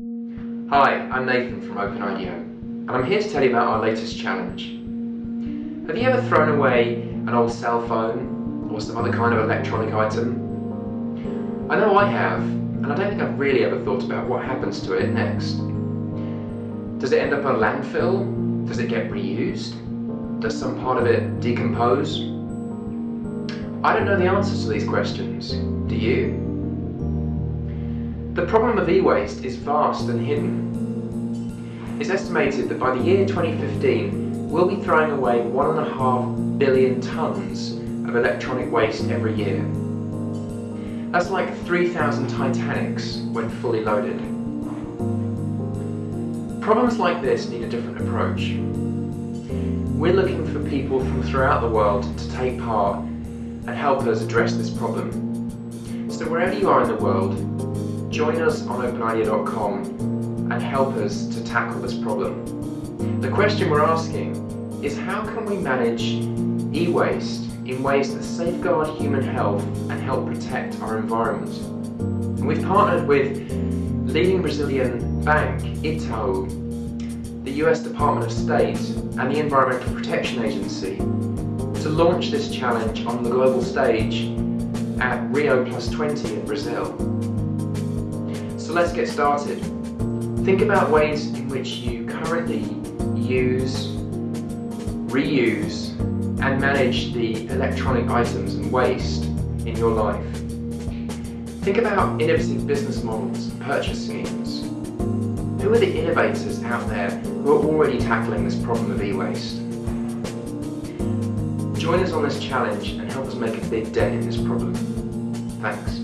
Hi, I'm Nathan from OpenIDEO, and I'm here to tell you about our latest challenge. Have you ever thrown away an old cell phone or some other kind of electronic item? I know I have, and I don't think I've really ever thought about what happens to it next. Does it end up in a landfill? Does it get reused? Does some part of it decompose? I don't know the answers to these questions. Do you? The problem of e-waste is vast and hidden. It's estimated that by the year 2015, we'll be throwing away one and a half billion tonnes of electronic waste every year. That's like 3,000 Titanics when fully loaded. Problems like this need a different approach. We're looking for people from throughout the world to take part and help us address this problem. So wherever you are in the world, join us on openideo.com and help us to tackle this problem. The question we're asking is how can we manage e-waste in ways that safeguard human health and help protect our environment? And we've partnered with leading Brazilian bank Itaú, the US Department of State and the Environmental Protection Agency to launch this challenge on the global stage at Rio Plus 20 in Brazil. So let's get started. Think about ways in which you currently use, reuse and manage the electronic items and waste in your life. Think about innovative business models and purchase schemes. Who are the innovators out there who are already tackling this problem of e-waste? Join us on this challenge and help us make a big dent in this problem. Thanks.